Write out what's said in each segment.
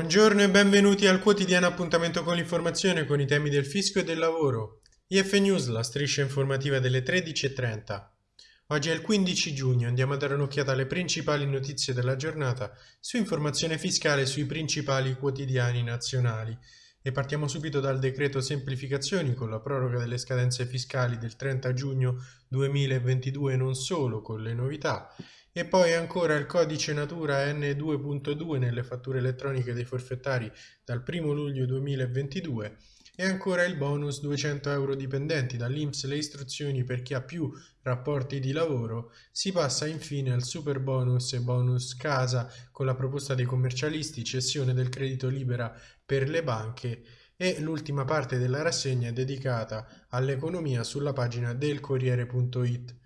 Buongiorno e benvenuti al quotidiano appuntamento con l'informazione con i temi del fisco e del lavoro. IF News, la striscia informativa delle 13.30. Oggi è il 15 giugno, andiamo a dare un'occhiata alle principali notizie della giornata su informazione fiscale sui principali quotidiani nazionali. E partiamo subito dal decreto semplificazioni con la proroga delle scadenze fiscali del 30 giugno 2022 e non solo con le novità e poi ancora il codice natura N2.2 nelle fatture elettroniche dei forfettari dal 1 luglio 2022 e ancora il bonus 200 euro dipendenti dall'Inps le istruzioni per chi ha più rapporti di lavoro, si passa infine al super bonus e bonus casa con la proposta dei commercialisti, cessione del credito libera per le banche e l'ultima parte della rassegna è dedicata all'economia sulla pagina del Corriere.it.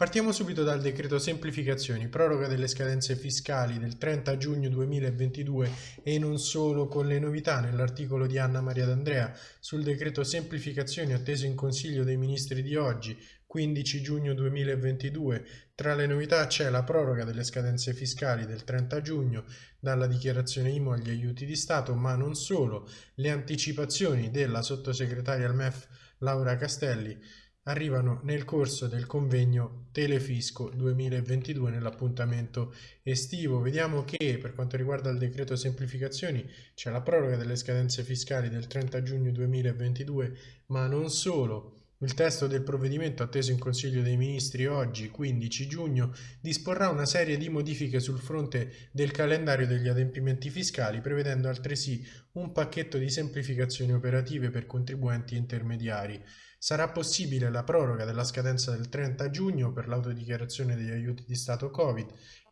Partiamo subito dal decreto semplificazioni, proroga delle scadenze fiscali del 30 giugno 2022 e non solo con le novità nell'articolo di Anna Maria D'Andrea sul decreto semplificazioni atteso in Consiglio dei Ministri di oggi, 15 giugno 2022. Tra le novità c'è la proroga delle scadenze fiscali del 30 giugno dalla dichiarazione IMO agli aiuti di Stato, ma non solo, le anticipazioni della sottosegretaria al MEF Laura Castelli arrivano nel corso del convegno Telefisco 2022 nell'appuntamento estivo. Vediamo che per quanto riguarda il decreto semplificazioni c'è la proroga delle scadenze fiscali del 30 giugno 2022, ma non solo. Il testo del provvedimento atteso in Consiglio dei Ministri oggi, 15 giugno, disporrà una serie di modifiche sul fronte del calendario degli adempimenti fiscali, prevedendo altresì un pacchetto di semplificazioni operative per contribuenti intermediari. Sarà possibile la proroga della scadenza del 30 giugno per l'autodichiarazione degli aiuti di Stato Covid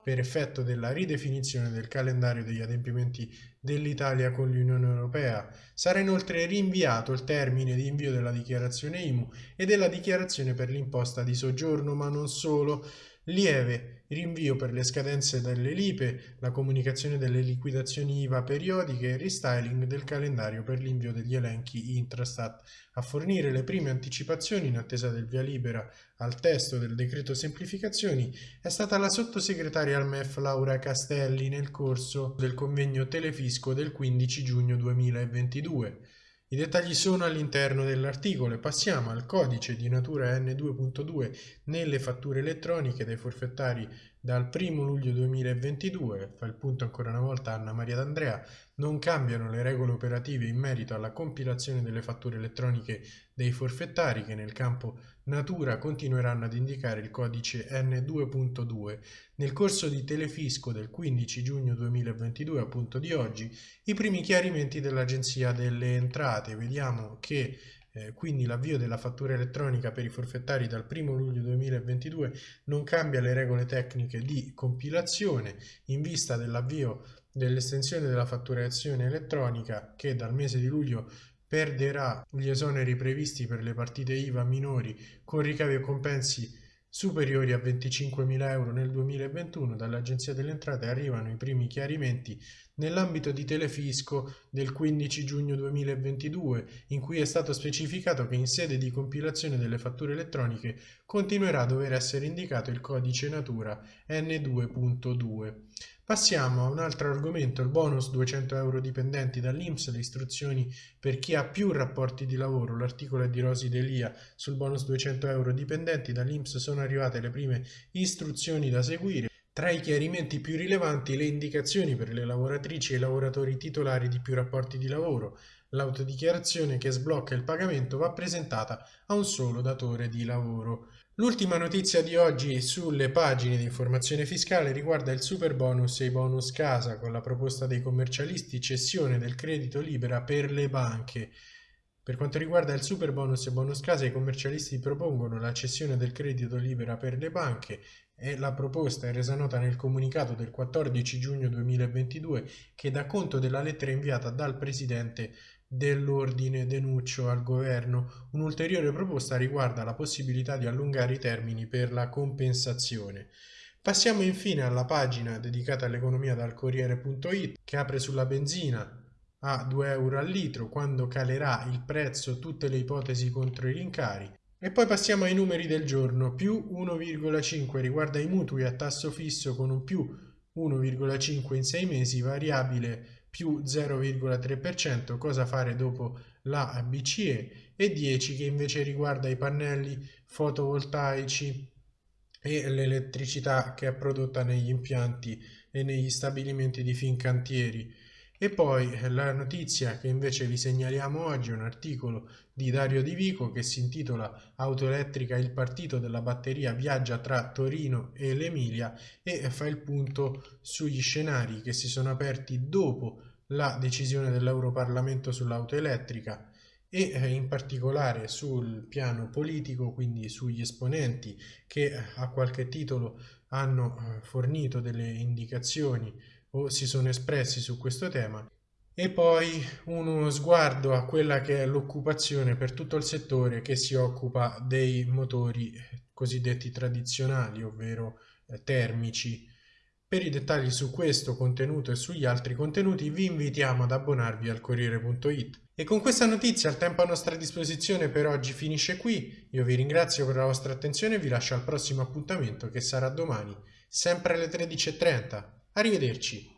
per effetto della ridefinizione del calendario degli adempimenti dell'Italia con l'Unione Europea. Sarà inoltre rinviato il termine di invio della dichiarazione IMU e della dichiarazione per l'imposta di soggiorno, ma non solo, lieve rinvio per le scadenze delle lipe, la comunicazione delle liquidazioni IVA periodiche e restyling del calendario per l'invio degli elenchi Intrastat. A fornire le prime anticipazioni in attesa del via libera al testo del decreto semplificazioni è stata la sottosegretaria al MEF Laura Castelli nel corso del convegno Telefisco del 15 giugno 2022. I dettagli sono all'interno dell'articolo. E passiamo al codice di natura N2.2 nelle fatture elettroniche dei forfettari dal 1 luglio 2022, fa il punto ancora una volta Anna Maria D'Andrea, non cambiano le regole operative in merito alla compilazione delle fatture elettroniche dei forfettari che nel campo natura continueranno ad indicare il codice N2.2. Nel corso di Telefisco del 15 giugno 2022, appunto di oggi, i primi chiarimenti dell'Agenzia delle Entrate. Vediamo che eh, quindi l'avvio della fattura elettronica per i forfettari dal 1 luglio 2022 non cambia le regole tecniche di compilazione in vista dell'avvio dell'estensione della fatturazione elettronica che dal mese di luglio perderà gli esoneri previsti per le partite IVA minori con ricavi e compensi superiori a 25.000 euro nel 2021 dall'Agenzia delle Entrate arrivano i primi chiarimenti nell'ambito di Telefisco del 15 giugno 2022 in cui è stato specificato che in sede di compilazione delle fatture elettroniche continuerà a dover essere indicato il codice natura N2.2. Passiamo a un altro argomento, il bonus 200 euro dipendenti dall'Inps, le istruzioni per chi ha più rapporti di lavoro. L'articolo è di Rosi Delia sul bonus 200 euro dipendenti dall'Inps sono arrivate le prime istruzioni da seguire. Tra i chiarimenti più rilevanti le indicazioni per le lavoratrici e i lavoratori titolari di più rapporti di lavoro. L'autodichiarazione che sblocca il pagamento va presentata a un solo datore di lavoro. L'ultima notizia di oggi sulle pagine di informazione fiscale riguarda il super bonus e i bonus casa con la proposta dei commercialisti cessione del credito libera per le banche. Per quanto riguarda il super bonus e bonus casa, i commercialisti propongono la cessione del credito libera per le banche e la proposta è resa nota nel comunicato del 14 giugno 2022 che dà conto della lettera inviata dal Presidente dell'ordine Denuccio al governo. Un'ulteriore proposta riguarda la possibilità di allungare i termini per la compensazione. Passiamo infine alla pagina dedicata all'economia dal Corriere.it che apre sulla benzina a 2 euro al litro quando calerà il prezzo tutte le ipotesi contro i rincari. E poi passiamo ai numeri del giorno, più 1,5 riguarda i mutui a tasso fisso con un più 1,5 in 6 mesi, variabile più 0,3%, cosa fare dopo la BCE e 10 che invece riguarda i pannelli fotovoltaici e l'elettricità che è prodotta negli impianti e negli stabilimenti di Fincantieri. E poi la notizia che invece vi segnaliamo oggi è un articolo di Dario Di Vico che si intitola Auto elettrica il partito della batteria viaggia tra Torino e l'Emilia e fa il punto sugli scenari che si sono aperti dopo la decisione dell'Europarlamento sull'auto elettrica e eh, in particolare sul piano politico, quindi sugli esponenti che a qualche titolo hanno eh, fornito delle indicazioni o si sono espressi su questo tema e poi uno sguardo a quella che è l'occupazione per tutto il settore che si occupa dei motori cosiddetti tradizionali, ovvero eh, termici. Per i dettagli su questo contenuto e sugli altri contenuti vi invitiamo ad abbonarvi al Corriere.it. E con questa notizia il tempo a nostra disposizione per oggi finisce qui. Io vi ringrazio per la vostra attenzione e vi lascio al prossimo appuntamento che sarà domani, sempre alle 13.30. Arrivederci.